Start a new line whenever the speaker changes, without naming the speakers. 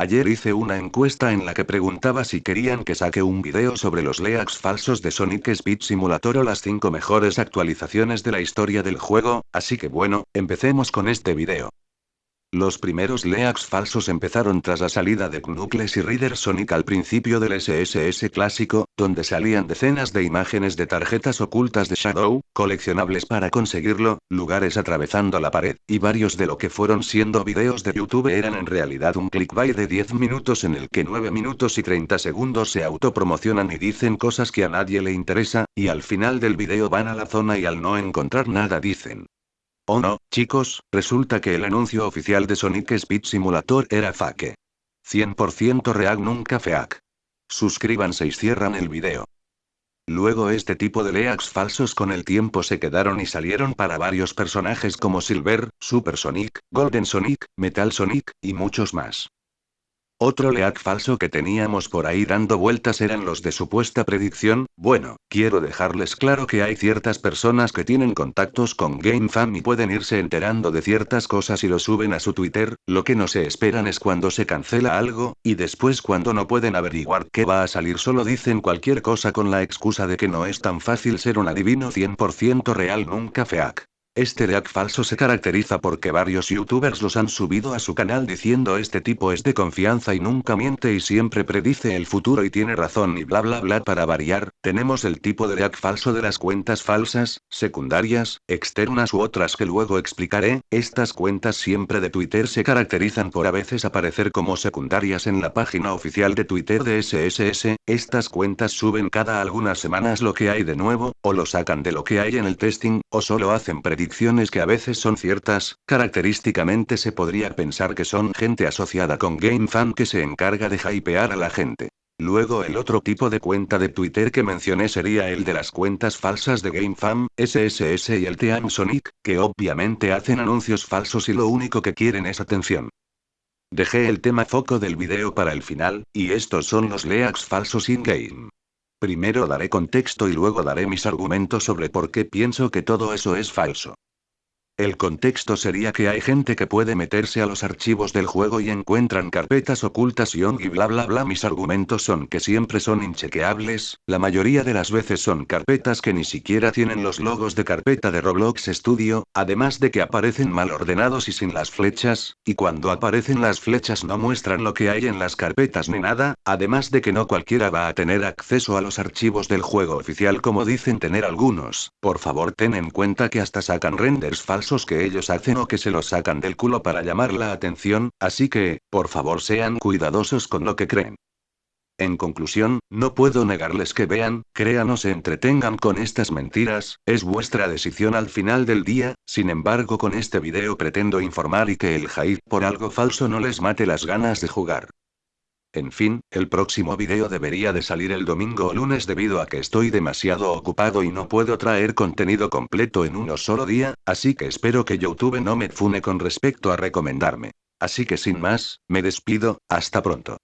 Ayer hice una encuesta en la que preguntaba si querían que saque un video sobre los leaks falsos de Sonic Speed Simulator o las 5 mejores actualizaciones de la historia del juego, así que bueno, empecemos con este video. Los primeros leaks falsos empezaron tras la salida de Knuckles y Reader Sonic al principio del SSS clásico, donde salían decenas de imágenes de tarjetas ocultas de Shadow, coleccionables para conseguirlo, lugares atravesando la pared, y varios de lo que fueron siendo videos de YouTube eran en realidad un clickbait de 10 minutos en el que 9 minutos y 30 segundos se autopromocionan y dicen cosas que a nadie le interesa, y al final del video van a la zona y al no encontrar nada dicen, Oh no, chicos, resulta que el anuncio oficial de Sonic Speed Simulator era fake. 100% real nunca fake. Suscríbanse y cierran el video. Luego este tipo de leaks falsos con el tiempo se quedaron y salieron para varios personajes como Silver, Super Sonic, Golden Sonic, Metal Sonic, y muchos más. Otro leak falso que teníamos por ahí dando vueltas eran los de supuesta predicción, bueno, quiero dejarles claro que hay ciertas personas que tienen contactos con GameFam y pueden irse enterando de ciertas cosas y lo suben a su Twitter, lo que no se esperan es cuando se cancela algo, y después cuando no pueden averiguar qué va a salir. Solo dicen cualquier cosa con la excusa de que no es tan fácil ser un adivino 100% real nunca fake. Este deak falso se caracteriza porque varios youtubers los han subido a su canal diciendo este tipo es de confianza y nunca miente y siempre predice el futuro y tiene razón y bla bla bla para variar, tenemos el tipo de deak falso de las cuentas falsas, secundarias, externas u otras que luego explicaré, estas cuentas siempre de Twitter se caracterizan por a veces aparecer como secundarias en la página oficial de Twitter de SSS, estas cuentas suben cada algunas semanas lo que hay de nuevo, o lo sacan de lo que hay en el testing, o solo hacen predicciones que a veces son ciertas, característicamente se podría pensar que son gente asociada con GameFan que se encarga de hypear a la gente. Luego el otro tipo de cuenta de Twitter que mencioné sería el de las cuentas falsas de GameFam, SSS y el Team Sonic, que obviamente hacen anuncios falsos y lo único que quieren es atención. Dejé el tema foco del video para el final, y estos son los leaks falsos in-game. Primero daré contexto y luego daré mis argumentos sobre por qué pienso que todo eso es falso. El contexto sería que hay gente que puede meterse a los archivos del juego y encuentran carpetas ocultas y y bla bla bla. Mis argumentos son que siempre son inchequeables, la mayoría de las veces son carpetas que ni siquiera tienen los logos de carpeta de Roblox Studio, además de que aparecen mal ordenados y sin las flechas, y cuando aparecen las flechas no muestran lo que hay en las carpetas ni nada, además de que no cualquiera va a tener acceso a los archivos del juego oficial como dicen tener algunos. Por favor ten en cuenta que hasta sacan renders falsos que ellos hacen o que se los sacan del culo para llamar la atención, así que, por favor sean cuidadosos con lo que creen. En conclusión, no puedo negarles que vean, crean o se entretengan con estas mentiras, es vuestra decisión al final del día, sin embargo con este video pretendo informar y que el hype por algo falso no les mate las ganas de jugar. En fin, el próximo video debería de salir el domingo o lunes debido a que estoy demasiado ocupado y no puedo traer contenido completo en uno solo día, así que espero que YouTube no me fune con respecto a recomendarme. Así que sin más, me despido, hasta pronto.